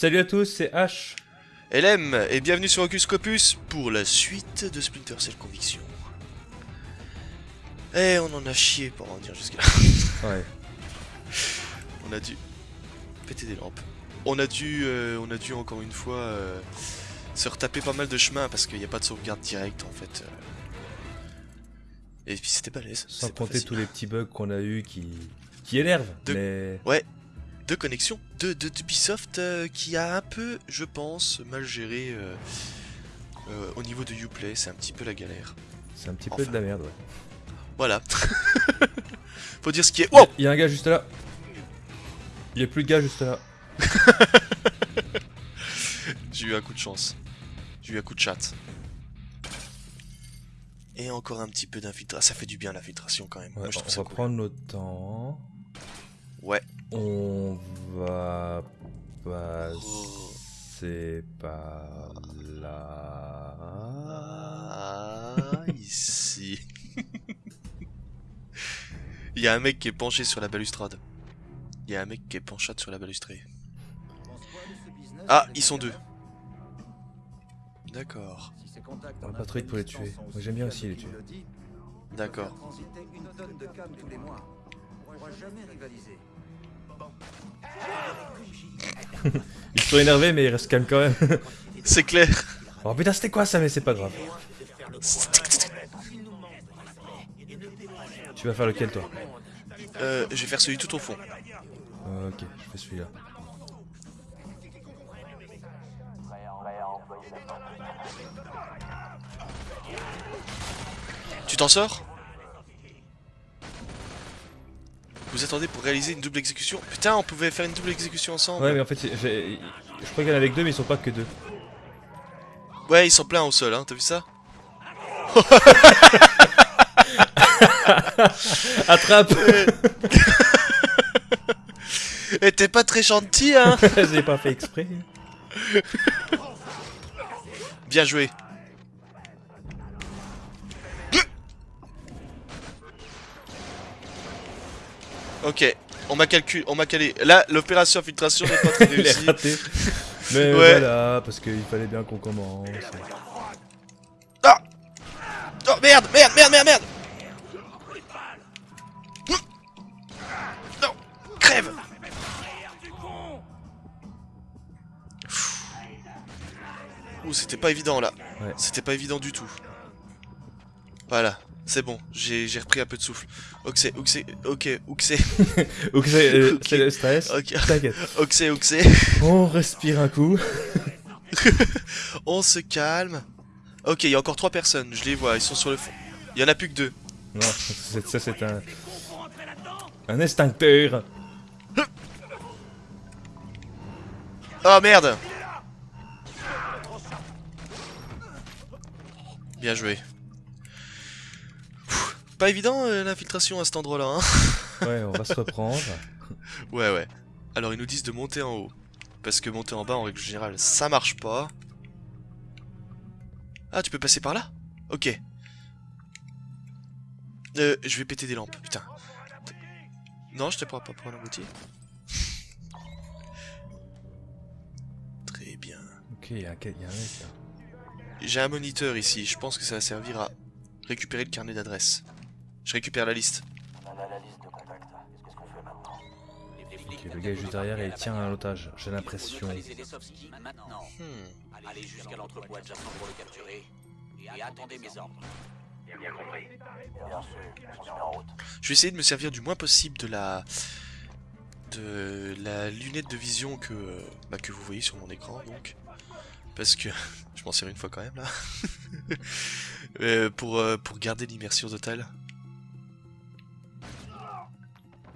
Salut à tous, c'est H. LM, et bienvenue sur Ocus Scopus pour la suite de Splinter Cell Conviction. Eh, on en a chié pour en dire jusqu'à là. Ouais. On a dû péter des lampes. On a dû, euh, on a dû encore une fois euh, se retaper pas mal de chemin parce qu'il n'y a pas de sauvegarde directe en fait. euh. Et puis c'était balèze. Sans compter tous les petits bugs qu'on a eu qui, qui énervent. De- Mais Deux connexions de de- d'Ubisoft euh, qui a un peu, je pense, mal géré euh, euh, au niveau de Uplay. C'est un petit peu la galère. c'est un petit peu de la merde. Ouais. Voilà. Faut dire ce qui est. Oh Il y a un gars juste là. Il y a plus de gars juste là. J'ai eu un coup de chance. Un coup de chat. Et encore un petit peu d'infiltration. Ça fait du bien l'infiltration quand même. Ouais, Moi je on va cool. prendre notre temps. Ouais. On va Oh. passer par là. Ah, ici. Il y a un mec qui est penché sur la balustrade. Il y a un mec qui est penchade sur la balustrade. Ah, ils sont deux. D'accord, On va pas trop vite pour les tuer. Moi, j'aime bien aussi les tuer. d'accord. Ils sont énervés mais ils restent calmes quand même. C'est clair. oh putain c'était quoi ça mais c'est pas grave. Tu vas faire lequel toi? Euh, je vais faire celui tout au fond. Ok, je fais celui-là. T'en sors? Vous attendez pour réaliser une double exécution? Putain, on pouvait faire une double exécution ensemble. Ouais mais en fait je crois qu'il y en avait que deux mais ils sont pas que deux. Ouais, ils sont pleins au sol, hein, t'as vu ça? Attrape Eh, t'es pas très gentil, hein? J'ai pas fait exprès. Bien joué. Ok, on m'a calculé, on m'a calé. Là, l'opération infiltration n'est pas très réussie. raté. Mais Ouais. voilà, parce qu'il fallait bien qu'on commence. Ah Oh merde, merde, merde, merde, merde Non Crève Ouh, c'était pas évident là. Ouais. C'était pas évident du tout. Voilà, c'est bon, j'ai repris un peu de souffle. Oxé, oxé, ok, oxé, Ok, c'est euh, Ok. c'est le stress. T'inquiète. oxé, oxé. On respire un coup. On se calme. Ok, il y a encore trois personnes, je les vois, ils sont sur le fond. Il y en a plus que deux. Non, ça c'est un. Un extincteur. Oh merde Bien joué. Pas évident euh, l'infiltration à cet endroit-là, hein Ouais, on va se reprendre. Ouais, ouais. Alors ils nous disent de monter en haut. Parce que monter en bas, en règle générale, ça marche pas. Ah, tu peux passer par là? Ok. Euh, je vais péter des lampes, putain. Non, je te pourrais pas prendre un boutier. Très bien. Ok, il y a un il y a un mec là. J'ai un moniteur ici, je pense que ça va servir à récupérer le carnet d'adresse. Je récupère la liste. Ok, le gars est juste derrière et il tient un otage. J'ai l'impression. Hmm. allez jusqu'à l'entrepôt adjacent pour le capturer. Et attendez mes ordres. Je vais essayer de me servir du moins possible de la de la lunette de vision que bah, que vous voyez sur mon écran donc parce que je m'en sers une fois quand même là Euh, pour euh, pour garder l'immersion totale.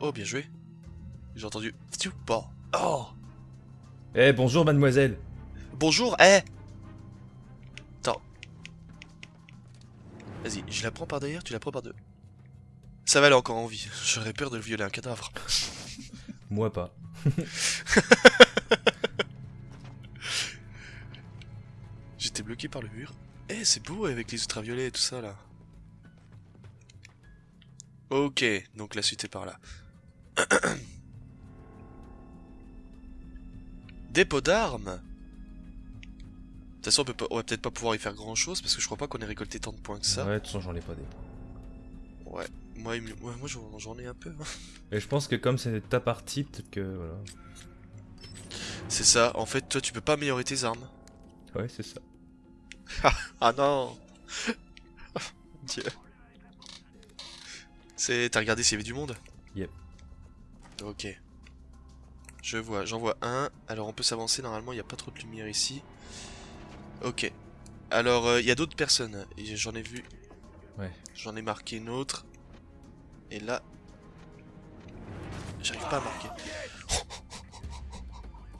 Oh bien joué. J'ai entendu. Bon. Oh. Eh, bonjour mademoiselle. Bonjour, eh Attends. Vas-y, je la prends par derrière, tu la prends par deux. Ça va, elle est encore en vie. J'aurais peur de violer un cadavre. Moi pas. J'étais bloqué par le mur. Eh, c'est beau avec les ultraviolets et tout ça là. Ok, donc la suite est par là. Dépôt d'armes De toute façon, on, peut pas- on va peut-être pas pouvoir y faire grand chose parce que je crois pas qu'on ait récolté tant de points que ça. Ouais, de toute façon, j'en ai pas des points. Ouais, moi, il ouais, moi j'en ai un peu. hein. Et je pense que comme c'est ta partie, peut-être que voilà. C'est ça, en fait, toi tu peux pas améliorer tes armes. Ouais, c'est ça. Ah non Dieu. C'est. T'as regardé s'il y avait du monde? Yep. Ok. Je vois, j'en vois un. Alors on peut s'avancer, normalement il n'y a pas trop de lumière ici. Ok. Alors euh, il y a d'autres personnes. J'en ai vu. Ouais. J'en ai marqué une autre. Et là. J'arrive pas à marquer.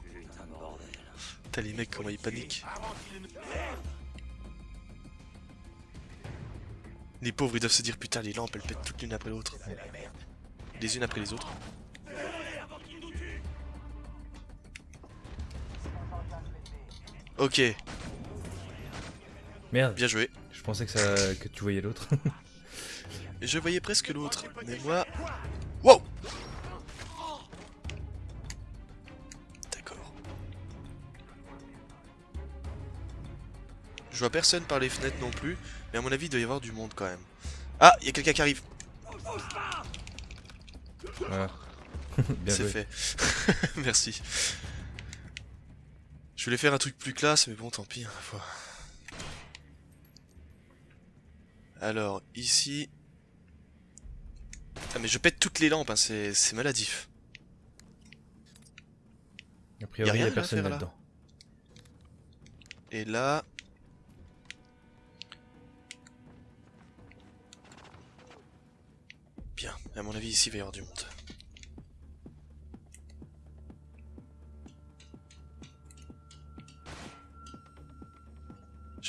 Putain de bordel. T'as les mecs comment ils paniquent. Les pauvres ils doivent se dire putain les lampes elles pètent toutes l'une après l'autre. Les unes après les autres. Ok, Merde, bien joué. je pensais que, ça... que tu voyais l'autre. Je voyais presque l'autre, mais moi... Wow D'accord. Je vois personne par les fenêtres non plus, mais à mon avis il doit y avoir du monde quand même. Ah, il y a quelqu'un qui arrive, voilà. C'est fait. Merci. Je voulais faire un truc plus classe, mais bon tant pis. hein, Alors, ici... Ah mais je pète toutes les lampes, hein, c'est maladif. A priori, il rien y a personne là. là-dedans. Et là... Bien, à mon avis ici il va y avoir du monde.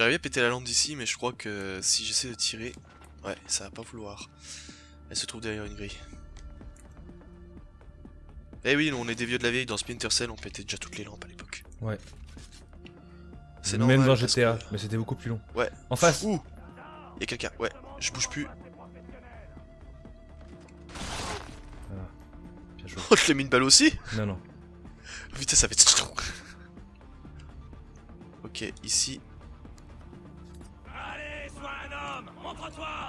J'arrivais à péter la lampe d'ici mais je crois que si j'essaie de tirer... Ouais, ça va pas vouloir. Elle se trouve derrière une grille. Eh oui, on est des vieux de la vieille, dans Splinter Cell on pétait déjà toutes les lampes à l'époque. Ouais. C'est Même normal, dans GTA, que- mais c'était beaucoup plus long. Ouais. En face Ouh Y'a quelqu'un, ouais, je bouge plus. Joué. Oh, je l'ai mis une balle aussi Non, non. Putain, ça fait... Ok, ici...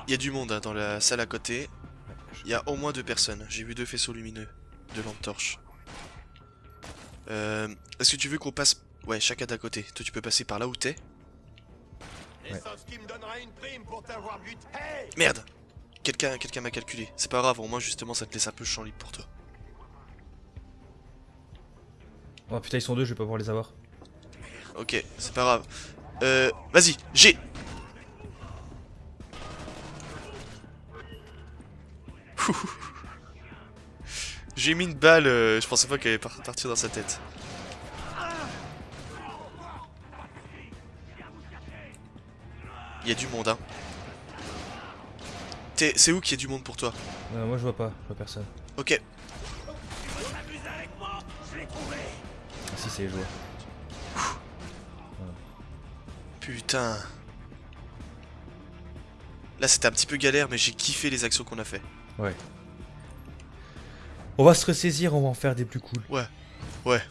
Il y a du monde hein, dans la salle à côté. Il y a au moins deux personnes. J'ai vu deux faisceaux lumineux. Deux lampes torches. Euh, Est-ce que tu veux qu'on passe... Ouais, chacun d'à côté. Toi, tu peux passer par là où t'es. Merde Quelqu'un quelqu'un m'a calculé. C'est pas grave, au moins justement ça te laisse un peu champ libre pour toi. Oh putain, ils sont deux, je vais pas pouvoir les avoir. Ok, c'est pas grave. Euh, vas-y, j'ai J'ai mis une balle, euh, je pensais pas qu'elle allait par- partir dans sa tête. Il y a du monde, hein. C'est où qu'il y a du monde pour toi? Non, moi je vois pas, je vois personne. Ok, Ah, si, c'est les joueurs. putain. Là c'était un petit peu galère, mais j'ai kiffé les actions qu'on a fait. Ouais. On va se ressaisir, on va en faire des plus cool. Ouais.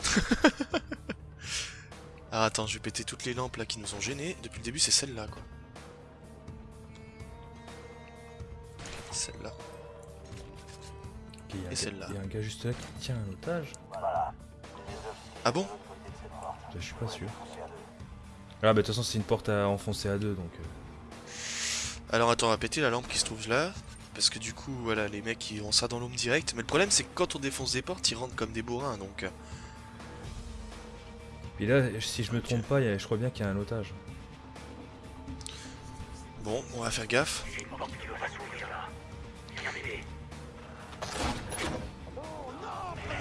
Ah attends, je vais péter toutes les lampes là qui nous ont gênés. Depuis le début, c'est celle-là quoi. Celle-là. Et celle-là. Il y a un gars juste là qui tient un otage. Ah bon Je suis pas sûr. Ah bah de toute façon c'est une porte à enfoncer à deux donc... euh, Alors attends, on va péter la lampe qui se trouve là. Parce que du coup, voilà, les mecs ils ont ça dans l'ombre direct. Mais le problème c'est que quand on défonce des portes, ils rentrent comme des bourrins donc. euh, Et là, si je me trompe pas, je crois bien qu'il y a un otage. Bon, on va faire gaffe.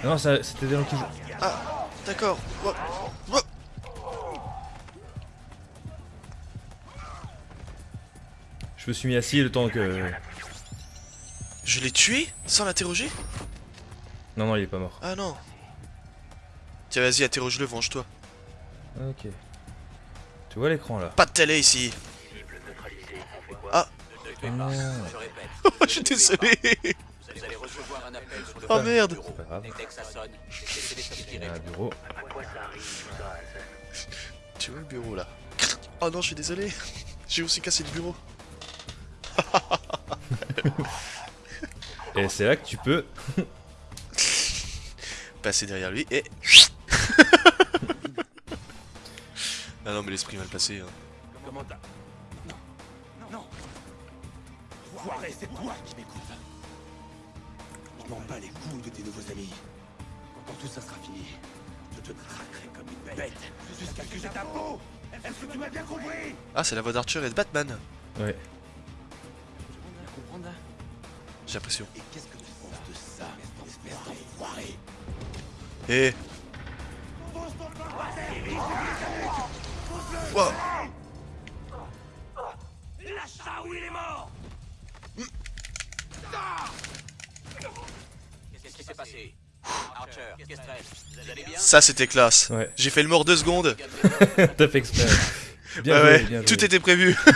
Non, c'était des gens qui jouent. Ah, d'accord. Je me suis mis assis le temps que... Je l'ai tué sans l'interroger Non, non, il est pas mort. Ah non. Tiens, vas-y, interroge-le, venge-toi. Ok. Tu vois l'écran là Pas de télé ici. Ah, Non, Je suis désolé. Oh merde. pas grave. Il y a un bureau. Tu vois le bureau là? Oh non, je suis désolé. J'ai aussi cassé le bureau. Et c'est là que tu peux. Passer derrière lui et. ah non, mais l'esprit mal passé. Hein. Comment t'as... Non. Non. Foiré, c'est toi qui m'écoutes. Je m'en bats les couilles de tes nouveaux amis. Quand tout ça sera fini, je te traquerai comme une bête jusqu'à ce que j'ai ta peau. Est-ce que tu m'as bien compris? Ah, c'est la voix d'Archer et de Batman. Ouais. J'ai l'impression. Et qu'est-ce que tu penses de ça, espèce d'enfoiré Eh Wow. Lâche ça ou il est mort Qu'est-ce qui s'est passé Archer, Kestrel, vous allez bien Ça, c'était classe. Ouais. J'ai fait le mort deux secondes. T'as fait exprès. Bien Ouais, joué, ouais, bien tout était prévu.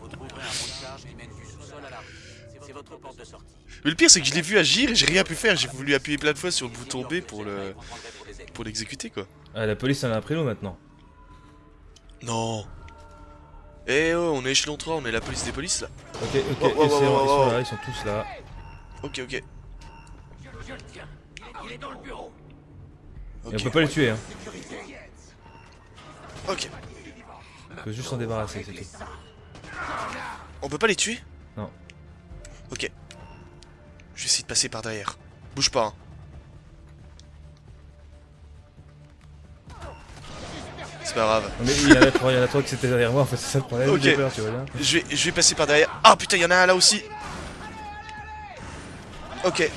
Vous trouverez un pont de charge qui mène du sous-sol à la rue. C'est- C'est votre porte de sortie. Mais le pire, c'est que je l'ai vu agir et j'ai rien pu faire. J'ai voulu appuyer plein de fois sur le bouton B pour le pour l'exécuter, quoi. Ah, la police en a pris nous maintenant. Non. Eh oh, on est échelon 3, on est la police des polices là. Ok, ok, Oh, ils sont là, ils sont tous là. Ok, ok. Et on peut pas les tuer, hein. Ok. On peut juste s'en débarrasser, c'est tout. On peut pas les tuer? Non. Ok. Je vais essayer de passer par derrière. Bouge pas. hein. C'est pas grave. Mais il y en a trois, il y en a trois qui étaient derrière moi, en fait, c'est ça le problème. Ok. Peur, tu vois bien. Je vais, je vais passer par derrière. Ah putain, il y en a un là aussi. Ok.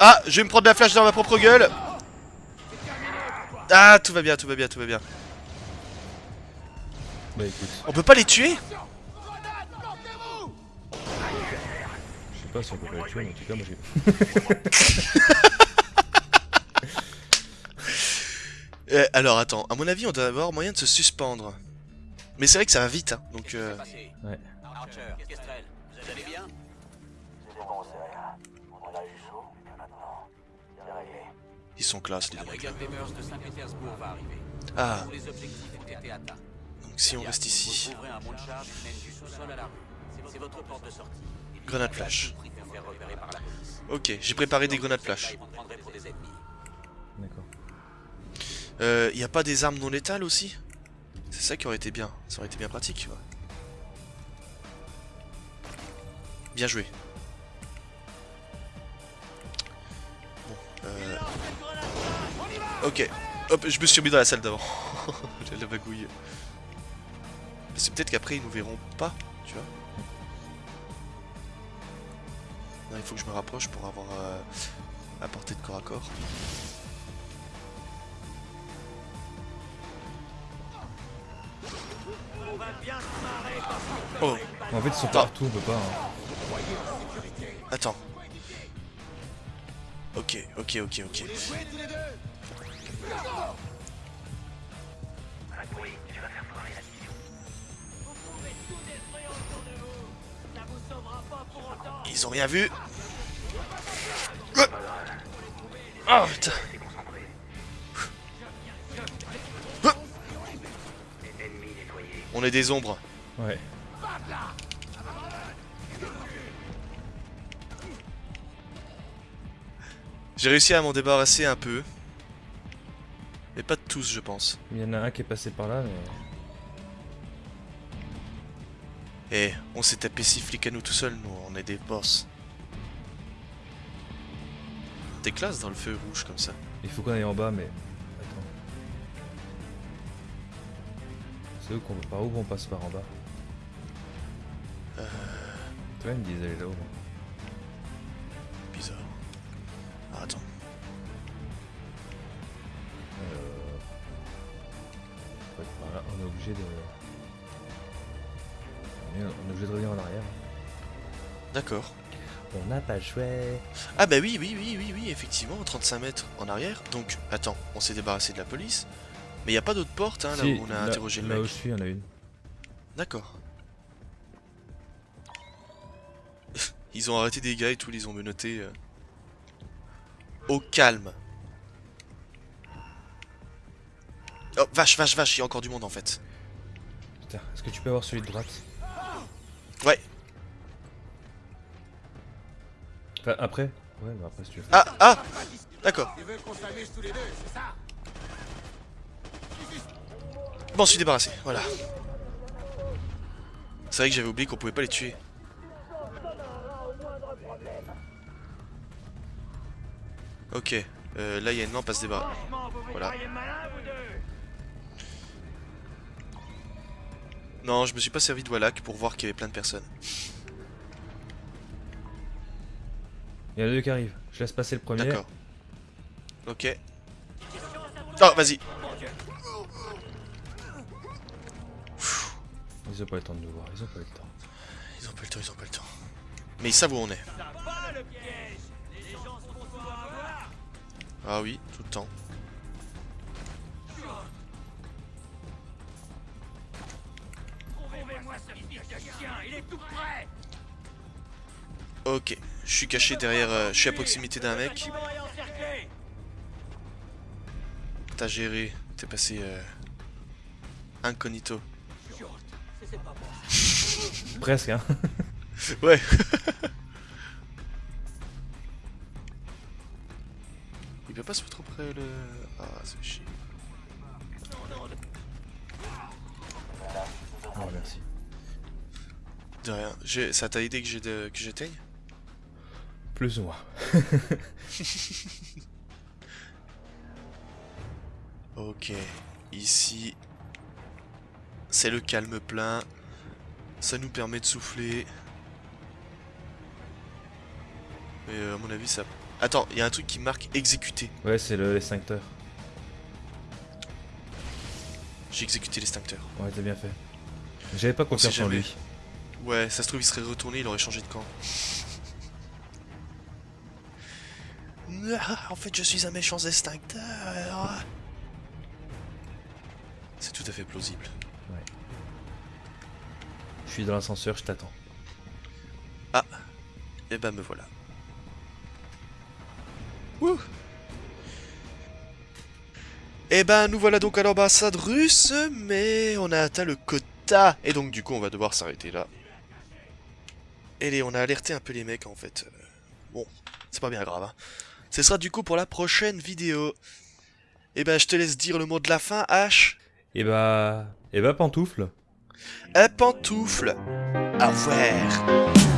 Ah, je vais me prendre la flash dans ma propre gueule. Ah, tout va bien, tout va bien, tout va bien. Bah écoute, On peut pas les tuer? Pas si on peut pas les tuer, mais en tout cas, moi j'ai. Euh, Alors attends, à mon avis, on doit avoir moyen de se suspendre. Mais c'est vrai que ça va vite, hein, donc euh... Ouais. Archer, Kestrel, vous allez bien? Ils sont classe les mecs. Ah, donc si on reste ici. C'est votre porte de sortie. Grenade flash. Ok, j'ai préparé des grenades flash. D'accord. Euh, y a pas des armes non létales aussi? C'est ça qui aurait été bien. Ça aurait été bien pratique, ouais. Bien joué. Bon, euh... Ok. Hop, je me suis remis dans la salle d'avant. La bagouille. C'est peut-être qu'après ils nous verront pas, tu vois. Non, il faut que je me rapproche pour avoir euh, à portée de corps à corps. Oh, En fait, ils sont partout, on peut pas. hein. attends. Ok, ok, ok, ok. Ils ont rien vu. Oh putain. On est des ombres. Ouais. J'ai réussi à m'en débarrasser un peu. Mais pas de tous, je pense. Il y en a un qui est passé par là, mais. Eh, on s'est tapé six flics à nous tout seuls, nous, on est des boss. T'es classe dans le feu rouge comme ça. Il faut qu'on aille en bas, mais. Attends. C'est où qu'on par où on passe par en bas Euh, Toi, il me disait aller là-haut. bizarre. Ah, attends. Euh... faut être par là. On est obligé de. On est, on est obligé de revenir en arrière. D'accord. On n'a pas joué. Ah bah oui, oui, oui, oui, oui, effectivement, 35 mètres en arrière. Donc, attends, on s'est débarrassé de la police. Mais il n'y a pas d'autre porte, hein, là Si, où on a là- interrogé le Là où mec. je suis, il y en a une. D'accord. Ils ont arrêté des gars et tout, ils ont menotté. euh, Au calme. Oh, vache, vache, vache, il y a encore du monde en fait. Putain, est-ce que tu peux avoir celui de droite? Ouais. Enfin, après Ouais, bah après si tu veux. Ah, ah D'accord. Bon, je suis débarrassé, voilà. C'est vrai que j'avais oublié qu'on pouvait pas les tuer. Ok, euh, là il y a une lampe à se débarrasser. Voilà. Non, je me suis pas servi de Wallach pour voir qu'il y avait plein de personnes. Il y en a deux qui arrivent. Je laisse passer le premier. D'accord. Ok. Oh, vas-y. Ils ont pas le temps de nous voir, ils ont pas le temps. Ils ont pas le temps, ils ont pas le temps. Mais ils savent où on est. Ah oui, tout le temps. Ok, je suis caché derrière, euh, je suis à proximité d'un mec. T'as géré, t'es passé euh, incognito. Presque, hein. Ouais. Il peut pas se mettre auprès le. Ah, c'est chier. Oh, merci. De rien. Ça t'a aidé que j'ai de- que j'éteigne? Plus ou moins. Ok. Ici. C'est le calme plein. Ça nous permet de souffler. Mais euh, à mon avis, ça. Attends, il y a un truc qui marque exécuter. Ouais, c'est le l'extincteur. J'ai exécuté l'extincteur. Ouais, t'as bien fait. J'avais pas confiance en lui. Ouais, ça se trouve, il serait retourné, il aurait changé de camp. Ah, En fait, je suis un méchant extincteur. C'est tout à fait plausible. Je suis dans l'ascenseur, je t'attends. Et bah me voilà. Wouh Et ben nous voilà donc à l'ambassade russe, mais on a atteint le quota. Et donc du coup on va devoir s'arrêter là. Les- on a alerté un peu les mecs en fait. Euh, Bon, c'est pas bien grave. Hein. Ce sera du coup pour la prochaine vidéo. Et ben je te laisse dire le mot de la fin, H. Et bah. Et bah, pantoufle. Un pantoufle. Au revoir.